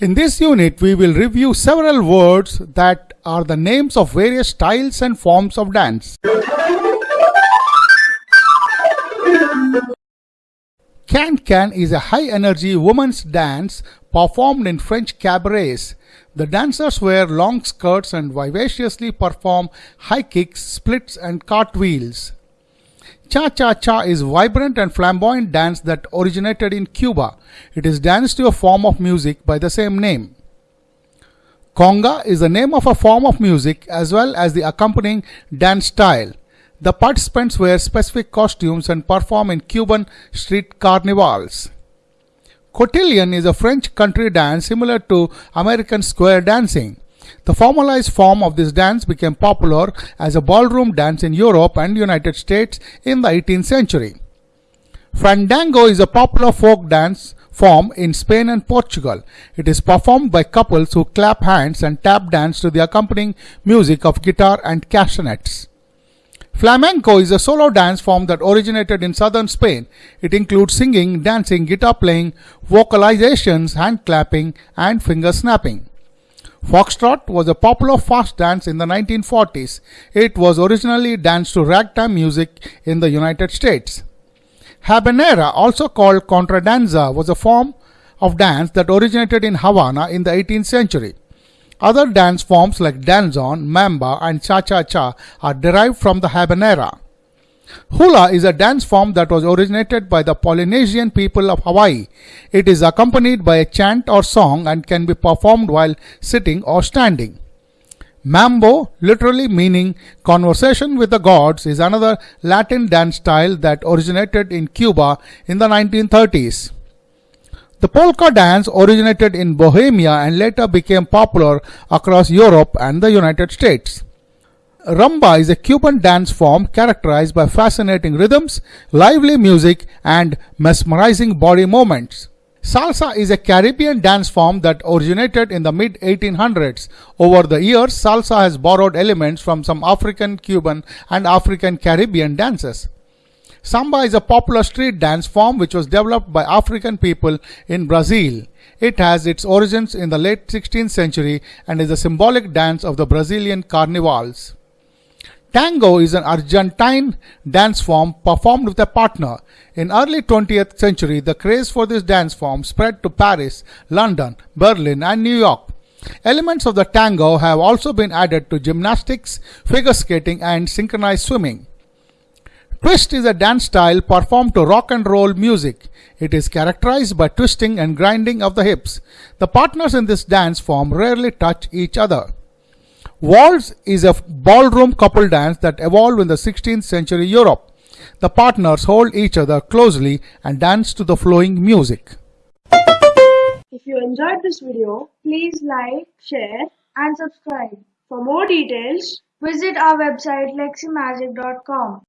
In this unit, we will review several words that are the names of various styles and forms of dance. Can-can is a high-energy women's dance performed in French cabarets. The dancers wear long skirts and vivaciously perform high kicks, splits and cartwheels. Cha-cha-cha is vibrant and flamboyant dance that originated in Cuba. It is danced to a form of music by the same name. Conga is the name of a form of music as well as the accompanying dance style. The participants wear specific costumes and perform in Cuban street carnivals. Cotillion is a French country dance similar to American square dancing. The formalized form of this dance became popular as a ballroom dance in Europe and United States in the 18th century. Fandango is a popular folk dance form in Spain and Portugal. It is performed by couples who clap hands and tap dance to the accompanying music of guitar and castanets. Flamenco is a solo dance form that originated in southern Spain. It includes singing, dancing, guitar playing, vocalizations, hand clapping, and finger snapping. Foxtrot was a popular fast dance in the 1940s. It was originally danced to ragtime music in the United States. Habanera, also called contradanza, was a form of dance that originated in Havana in the 18th century. Other dance forms like danzon, mambo, and cha-cha-cha are derived from the habanera. Hula is a dance form that was originated by the Polynesian people of Hawaii. It is accompanied by a chant or song and can be performed while sitting or standing. Mambo, literally meaning conversation with the gods, is another Latin dance style that originated in Cuba in the 1930s. The polka dance originated in Bohemia and later became popular across Europe and the United States. Rumba is a Cuban dance form characterized by fascinating rhythms, lively music, and mesmerizing body movements. Salsa is a Caribbean dance form that originated in the mid 1800s. Over the years, salsa has borrowed elements from some African, Cuban, and African Caribbean dances. Samba is a popular street dance form which was developed by African people in Brazil. It has its origins in the late 16th century and is a symbolic dance of the Brazilian carnivals. Tango is an Argentine dance form performed with a partner. In early 20th century, the craze for this dance form spread to Paris, London, Berlin and New York. Elements of the tango have also been added to gymnastics, figure skating and synchronized swimming. Twist is a dance style performed to rock and roll music. It is characterized by twisting and grinding of the hips. The partners in this dance form rarely touch each other. Waltz is a ballroom couple dance that evolved in the 16th century Europe. The partners hold each other closely and dance to the flowing music. If you enjoyed this video, please like, share and subscribe. For more details, visit our website leximagic.com.